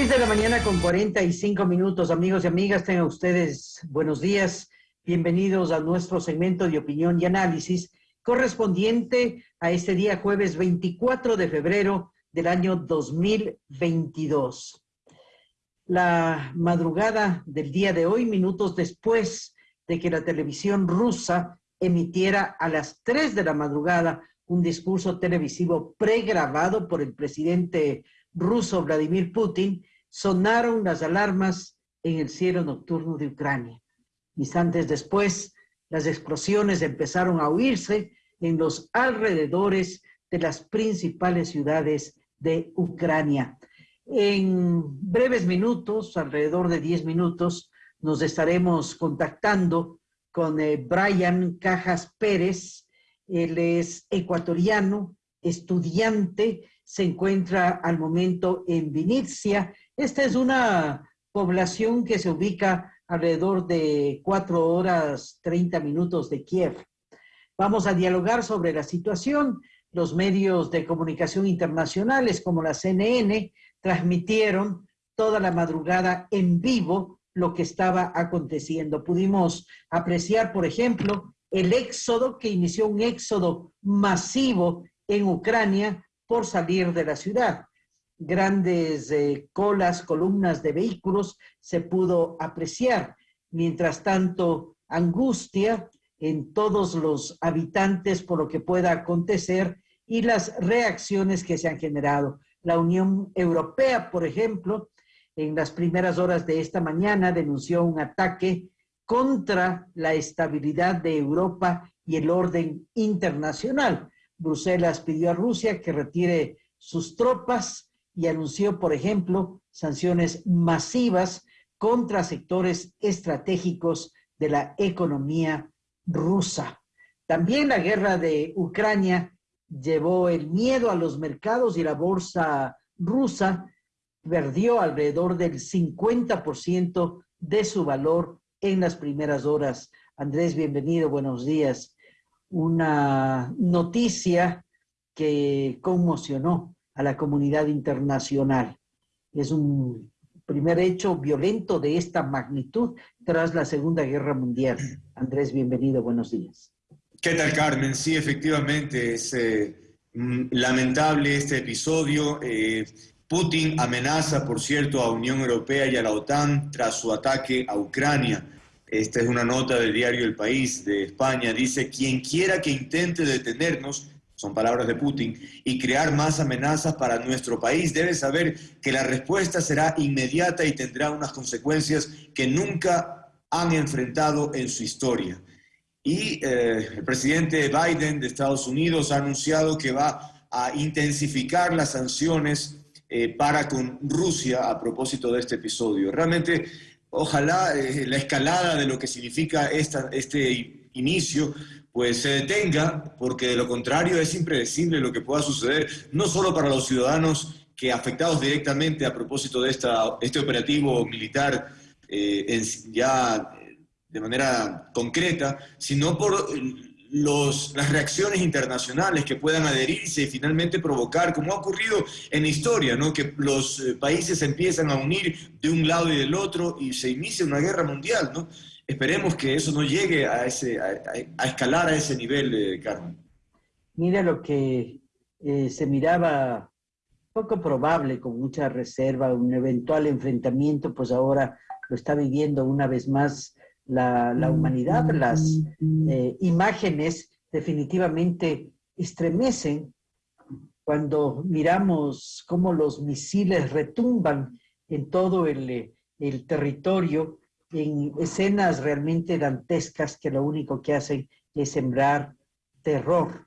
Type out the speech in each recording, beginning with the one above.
6 de la mañana con 45 minutos, amigos y amigas, tengan ustedes buenos días. Bienvenidos a nuestro segmento de opinión y análisis correspondiente a este día jueves 24 de febrero del año 2022. La madrugada del día de hoy, minutos después de que la televisión rusa emitiera a las 3 de la madrugada un discurso televisivo pregrabado por el presidente ruso Vladimir Putin, sonaron las alarmas en el cielo nocturno de Ucrania. Instantes después, las explosiones empezaron a oírse en los alrededores de las principales ciudades de Ucrania. En breves minutos, alrededor de 10 minutos, nos estaremos contactando con eh, Brian Cajas Pérez. Él es ecuatoriano, estudiante se encuentra al momento en Vinicia. Esta es una población que se ubica alrededor de cuatro horas, 30 minutos de Kiev. Vamos a dialogar sobre la situación. Los medios de comunicación internacionales como la CNN transmitieron toda la madrugada en vivo lo que estaba aconteciendo. Pudimos apreciar, por ejemplo, el éxodo que inició un éxodo masivo en Ucrania por salir de la ciudad. Grandes eh, colas, columnas de vehículos se pudo apreciar. Mientras tanto, angustia en todos los habitantes por lo que pueda acontecer y las reacciones que se han generado. La Unión Europea, por ejemplo, en las primeras horas de esta mañana denunció un ataque contra la estabilidad de Europa y el orden internacional. Bruselas pidió a Rusia que retire sus tropas y anunció, por ejemplo, sanciones masivas contra sectores estratégicos de la economía rusa. También la guerra de Ucrania llevó el miedo a los mercados y la bolsa rusa perdió alrededor del 50% de su valor en las primeras horas. Andrés, bienvenido, buenos días una noticia que conmocionó a la comunidad internacional. Es un primer hecho violento de esta magnitud tras la Segunda Guerra Mundial. Andrés, bienvenido, buenos días. ¿Qué tal, Carmen? Sí, efectivamente, es eh, mm, lamentable este episodio. Eh, Putin amenaza, por cierto, a Unión Europea y a la OTAN tras su ataque a Ucrania. Esta es una nota del diario El País de España. Dice, quien quiera que intente detenernos, son palabras de Putin, y crear más amenazas para nuestro país, debe saber que la respuesta será inmediata y tendrá unas consecuencias que nunca han enfrentado en su historia. Y eh, el presidente Biden de Estados Unidos ha anunciado que va a intensificar las sanciones eh, para con Rusia a propósito de este episodio. Realmente ojalá eh, la escalada de lo que significa esta, este inicio pues se detenga, porque de lo contrario es impredecible lo que pueda suceder, no solo para los ciudadanos que afectados directamente a propósito de esta, este operativo militar eh, ya de manera concreta, sino por los, las reacciones internacionales que puedan adherirse y finalmente provocar, como ha ocurrido en la historia, ¿no? que los eh, países empiezan a unir de un lado y del otro y se inicia una guerra mundial. ¿no? Esperemos que eso no llegue a, ese, a, escalar a ese nivel, eh, Carmen. Mira lo que eh, se miraba poco probable, con mucha reserva, un eventual enfrentamiento, pues ahora lo está viviendo una vez más la, humanidad, las eh, imágenes definitivamente estremecen cuando miramos cómo los misiles retumban en todo el, el territorio, en escenas realmente dantescas que lo único que hacen es sembrar terror.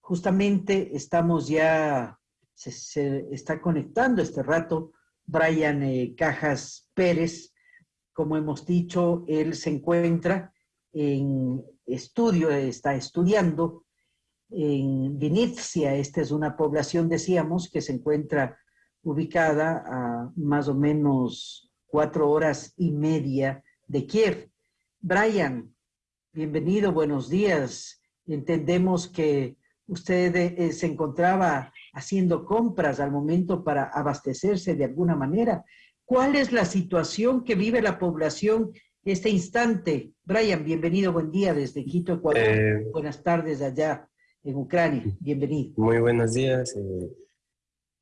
Justamente estamos ya, se, está conectando este rato Brian eh, Cajas Pérez, como hemos dicho, él se encuentra en estudio, está estudiando en Vinicia. Esta es una población, decíamos, que se encuentra ubicada a más o menos cuatro horas y media de Kiev. Brian, bienvenido, buenos días. Entendemos que usted eh, se encontraba haciendo compras al momento para abastecerse de alguna manera. ¿Cuál es la situación que vive la población este instante? Brian, bienvenido, buen día desde Quito, Ecuador. Eh, Buenas tardes allá en Ucrania, bienvenido. Muy buenos días.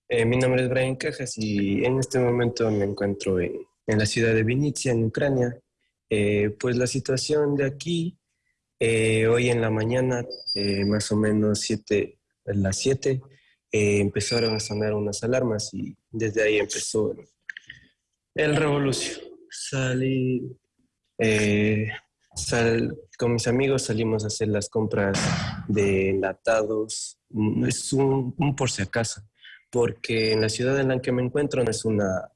Eh, mi nombre es Brian Cajas y en este momento me encuentro en, la ciudad de Vinitsia, en Ucrania. pues la situación de aquí eh, hoy en la mañana, eh, más o menos siete, a las 7, eh, empezaron a sonar unas alarmas y desde ahí empezó el, revolución. Salí, con mis amigos salimos a hacer las compras de enlatados, mm, es un, por si acaso, porque en la ciudad en la que me encuentro no es, una,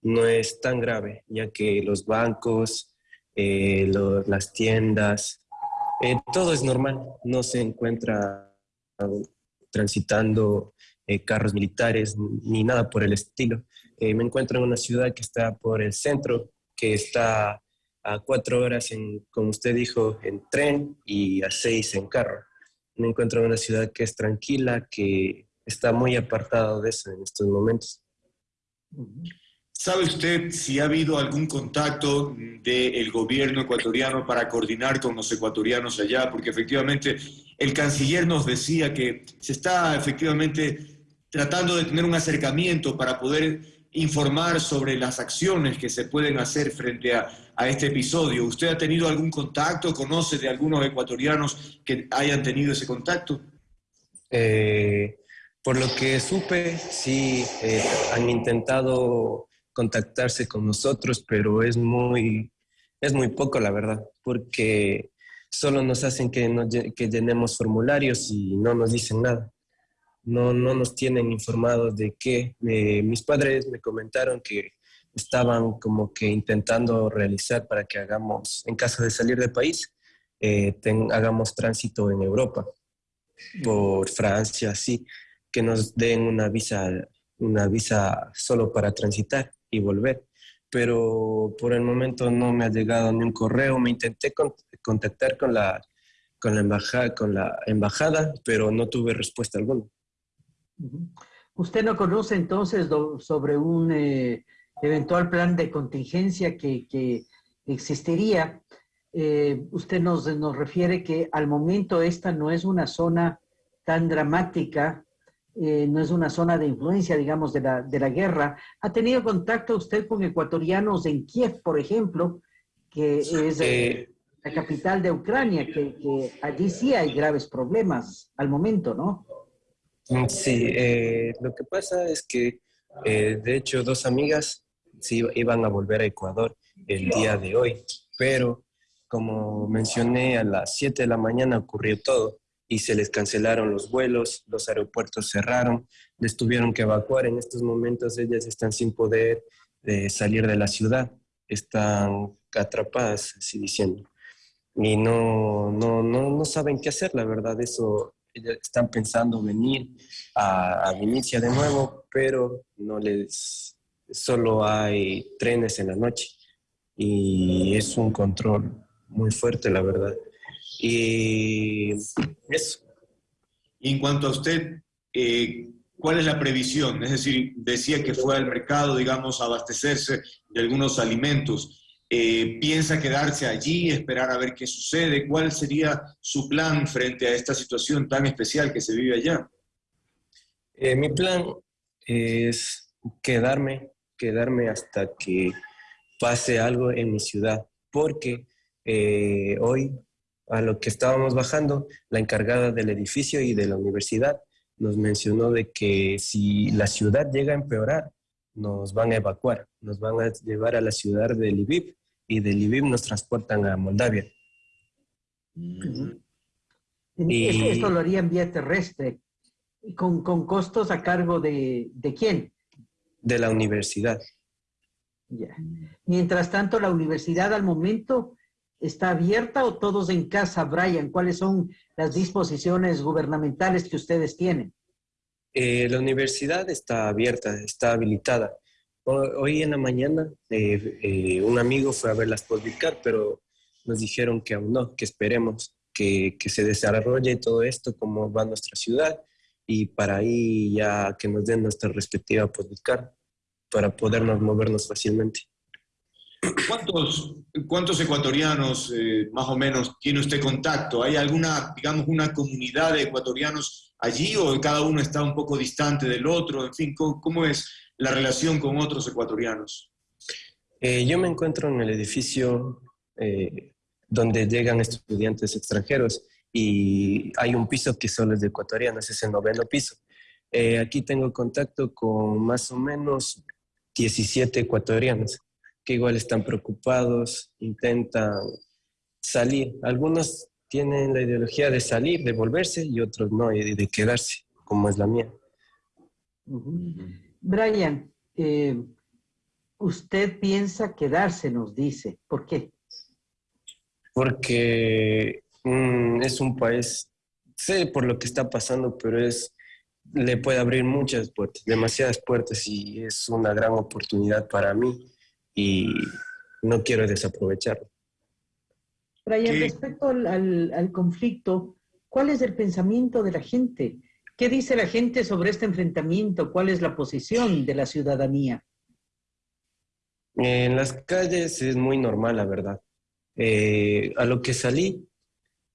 no es tan grave, ya que los bancos, las tiendas, eh, todo es normal, no se encuentra transitando eh, carros militares ni nada por el estilo. Eh, me encuentro en una ciudad que está por el centro, que está a cuatro horas, en, como usted dijo, en tren y a seis en carro. Me encuentro en una ciudad que es tranquila, que está muy apartada de eso en estos momentos. ¿Sabe usted si ha habido algún contacto del gobierno ecuatoriano para coordinar con los ecuatorianos allá? Porque efectivamente el canciller nos decía que se está efectivamente tratando de tener un acercamiento para poder informar sobre las acciones que se pueden hacer frente a, este episodio. ¿Usted ha tenido algún contacto? ¿Conoce de algunos ecuatorianos que hayan tenido ese contacto? Eh, por lo que supe, sí, eh, han intentado contactarse con nosotros, pero es muy, es muy poco, la verdad, porque solo nos hacen que, que llenemos formularios y no nos dicen nada. No, no nos tienen informados de qué. Mis padres me comentaron que estaban como que intentando realizar para que hagamos, en caso de salir del país, eh, hagamos tránsito en Europa, por Francia, así, que nos den una visa, una visa solo para transitar y volver. Pero por el momento no me ha llegado ni un correo. Me intenté contactar con la, con la, embajada, con la embajada, pero no tuve respuesta alguna. ¿Usted no conoce entonces sobre un eh, eventual plan de contingencia que, que existiría? Eh, usted nos, nos refiere que al momento esta no es una zona tan dramática eh, no es una zona de influencia, digamos, de la, de la guerra. ¿Ha tenido contacto usted con ecuatorianos en Kiev, por ejemplo, que es eh, la capital de Ucrania, que, allí sí hay graves problemas al momento, ¿no? Sí, lo que pasa es que, de hecho, dos amigas sí iban a volver a Ecuador el día de hoy, pero como mencioné, a las 7 de la mañana ocurrió todo y se les cancelaron los vuelos, los aeropuertos cerraron, les tuvieron que evacuar. En estos momentos ellas están sin poder eh, salir de la ciudad, están atrapadas, así diciendo. Y no, no, no, no saben qué hacer, la verdad, eso, están pensando venir a, a de nuevo, pero no les, solo hay trenes en la noche y es un control muy fuerte, la verdad. Y eso. En cuanto a usted, eh, ¿cuál es la previsión? Es decir, decía que fue al mercado, digamos, a abastecerse de algunos alimentos. Eh, ¿Piensa quedarse allí, esperar a ver qué sucede? ¿Cuál sería su plan frente a esta situación tan especial que se vive allá? Eh, mi plan es quedarme, quedarme hasta que pase algo en mi ciudad, porque hoy a lo que estábamos bajando, la encargada del edificio y de la universidad nos mencionó de que si la ciudad llega a empeorar, nos van a evacuar, nos van a llevar a la ciudad de Lviv y de Lviv nos transportan a Moldavia. y... Esto lo haría en vía terrestre, con, con costos a cargo de, de quién? De la universidad. Mientras tanto, la universidad al momento está abierta o todos en casa, Brian? ¿Cuáles son las disposiciones gubernamentales que ustedes tienen? Eh, la universidad está abierta, está habilitada. Hoy en la mañana eh, eh, un amigo fue a verlas publicar, pero nos dijeron que aún no, que esperemos. que, que se desarrolle todo esto, cómo va nuestra ciudad, y para ahí ya que nos den nuestra respectiva publicar para podernos movernos fácilmente. ¿Cuántos, cuántos ecuatorianos eh, más o menos tiene usted contacto? ¿Hay alguna, digamos, una comunidad de ecuatorianos allí o cada uno está un poco distante del otro? En fin, ¿cómo, es la relación con otros ecuatorianos? Eh, yo me encuentro en el edificio eh, donde llegan estudiantes extranjeros y hay un piso que solo es de ecuatorianos, es el noveno piso. aquí tengo contacto con más o menos 17 ecuatorianos que igual están preocupados, intentan salir. Algunos tienen la ideología de salir, de volverse, y otros no, y de quedarse, como es la mía. Brian, eh, usted piensa quedarse, nos dice. ¿Por qué? Porque mm, es un país, sé por lo que está pasando, pero es le puede abrir muchas puertas, demasiadas puertas, y es una gran oportunidad para mí y no quiero desaprovecharlo. Brian, respecto al, conflicto, ¿cuál es el pensamiento de la gente? ¿Qué dice la gente sobre este enfrentamiento? ¿Cuál es la posición de la ciudadanía? En las calles es muy normal, la verdad. Eh, a lo que salí,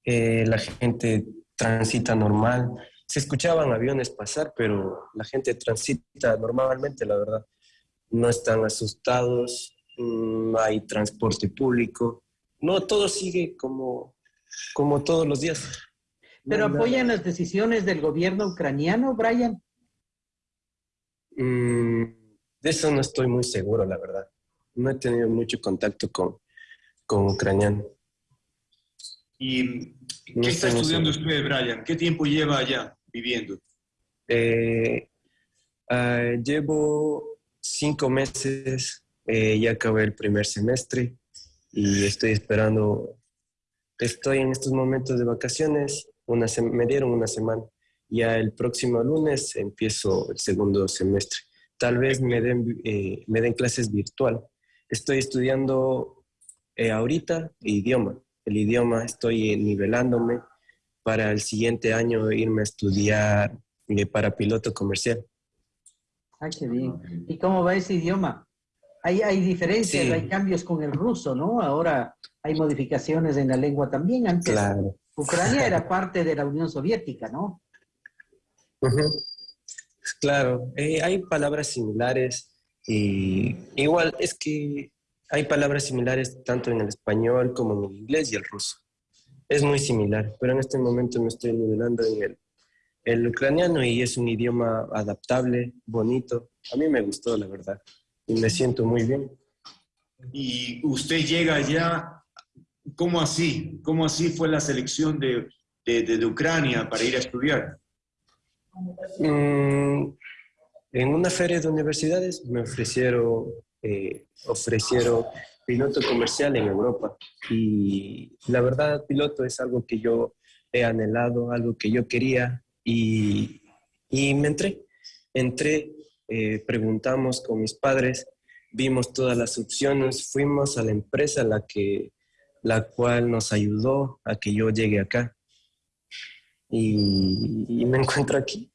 eh, la gente transita normal. Se escuchaban aviones pasar, pero la gente transita normalmente, la verdad no están asustados, no mm, hay transporte público, no, todo sigue como, como todos los días. ¿Pero apoyan las decisiones del gobierno ucraniano, Brian? Mm, de eso no estoy muy seguro, la verdad. No he tenido mucho contacto con, con ucraniano. ¿Y qué está estudiando usted, Brian? ¿Qué tiempo lleva allá viviendo? Eh, ah, llevo cinco meses, eh, ya acabé el primer semestre y estoy esperando, estoy en estos momentos de vacaciones, una me dieron una semana, ya el próximo lunes empiezo el segundo semestre. Tal vez me den, eh, me den clases virtual. Estoy estudiando eh, ahorita idioma. El idioma estoy nivelándome para el siguiente año irme a estudiar para piloto comercial. Ah, qué bien. ¿Y cómo va ese idioma? Hay, hay diferencias, hay cambios con el ruso, ¿no? Ahora hay modificaciones en la lengua también. Antes Ucrania era parte de la Unión Soviética, ¿no? Claro, eh, hay palabras similares y igual es que hay palabras similares tanto en el español como en el inglés y el ruso. Es muy similar, pero en este momento me estoy nivelando en el el ucraniano y es un idioma adaptable, bonito. A mí me gustó, la verdad, y me siento muy bien. Y usted llega allá, ¿cómo así? ¿Cómo así fue la selección de, de, Ucrania para ir a estudiar? Mm, en una feria de universidades me ofrecieron, eh, ofrecieron piloto comercial en Europa. Y la verdad, piloto es algo que yo he anhelado, algo que yo quería y, y me entré. Entré, eh, preguntamos con mis padres, vimos todas las opciones, fuimos a la empresa la, que, la cual nos ayudó a que yo llegue acá. Y, me encuentro aquí.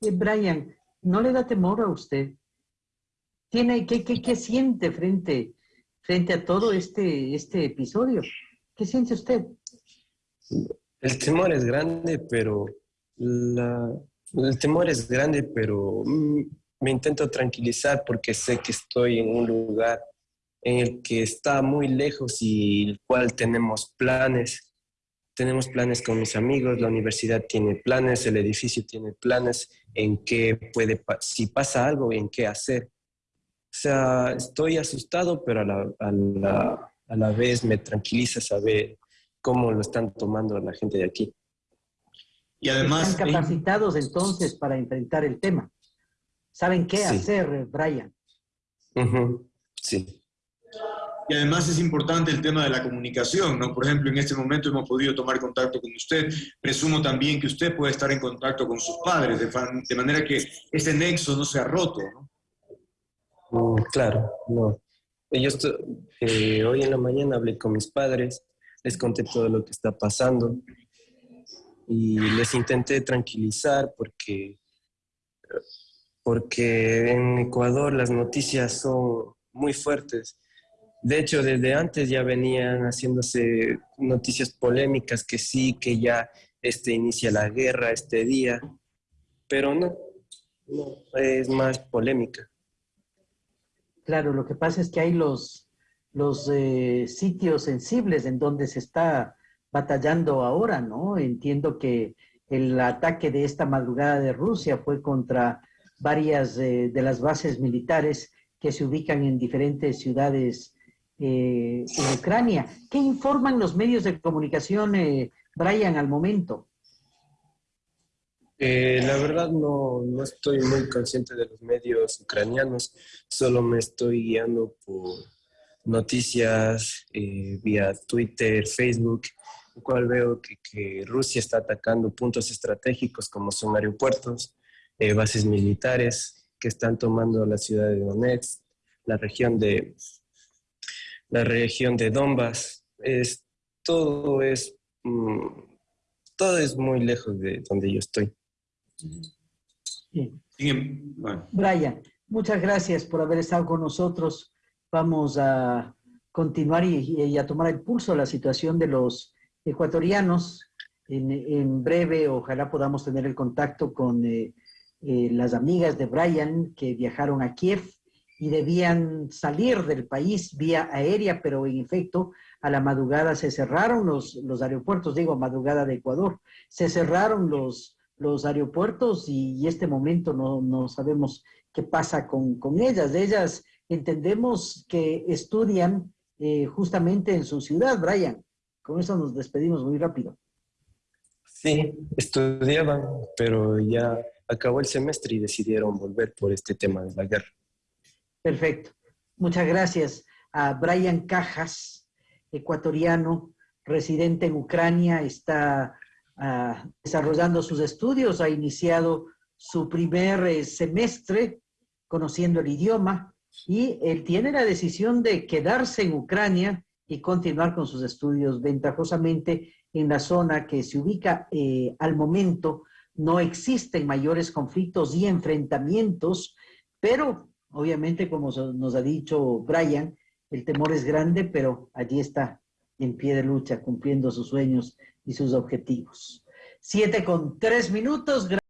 y Brian, ¿no le da temor a usted? ¿Tiene, qué, qué, qué siente frente, frente a todo este, este episodio? ¿Qué siente usted? El temor es grande, pero el temor es grande, pero mm, me intento tranquilizar porque sé que estoy en un lugar el que está muy lejos y el cual tenemos planes. Tenemos planes con mis amigos, la universidad tiene planes, el edificio tiene planes en qué puede, si pasa algo, en qué hacer. O sea, estoy asustado, pero a la, a la, a la vez me tranquiliza saber cómo lo están tomando la gente de aquí. Y además... Están capacitados entonces para enfrentar el tema. ¿Saben qué hacer, Brian? Sí. Y además es importante el tema de la comunicación, ¿no? Por ejemplo, en este momento hemos podido tomar contacto con usted. Presumo también que usted puede estar en contacto con sus padres, de, manera que ese nexo no sea roto, ¿no? Mm, claro, no. Yo eh, hoy en la mañana hablé con mis padres les conté todo lo que está pasando y les intenté tranquilizar porque, porque en Ecuador las noticias son muy fuertes. De hecho, desde antes ya venían haciéndose noticias polémicas que sí, que ya este inicia la guerra este día, pero no, no, es más polémica. Claro, lo que pasa es que hay los, los eh, sitios sensibles en donde se está batallando ahora, ¿no? Entiendo que el ataque de esta madrugada de Rusia fue contra varias eh, de las bases militares que se ubican en diferentes ciudades eh, en Ucrania. ¿Qué informan los medios de comunicación, Brian, al momento? Eh, la verdad no, no, estoy muy consciente de los medios ucranianos, solo me estoy guiando por noticias eh, vía Twitter, Facebook, en cual veo que, que, Rusia está atacando puntos estratégicos como son aeropuertos, eh, bases militares que están tomando la ciudad de Donetsk, la región de la región de Donbass. Es, todo es mm, todo es muy lejos de donde yo estoy. Brian, muchas gracias por haber estado con nosotros. Vamos a continuar y, a tomar el pulso de la situación de los ecuatorianos. En, breve, ojalá podamos tener el contacto con eh, eh, las amigas de Brian que viajaron a Kiev y debían salir del país vía aérea, pero en efecto a la madrugada se cerraron los, los aeropuertos, digo madrugada de Ecuador, se cerraron los, los aeropuertos y, este momento no, sabemos qué pasa con, ellas. Ellas entendemos que estudian eh, justamente en su ciudad, Brian. Con eso nos despedimos muy rápido. Sí, estudiaban, pero ya acabó el semestre y decidieron volver por este tema de la guerra. Perfecto. Muchas gracias a Brian Cajas, ecuatoriano, residente en Ucrania, está desarrollando sus estudios, ha iniciado su primer eh, semestre conociendo el idioma y él tiene la decisión de quedarse en Ucrania y continuar con sus estudios ventajosamente en la zona que se ubica eh, al momento. No existen mayores conflictos y enfrentamientos, pero obviamente, como nos ha dicho Brian, el temor es grande, pero allí está en pie de lucha, cumpliendo sus sueños y sus objetivos. Siete con tres minutos.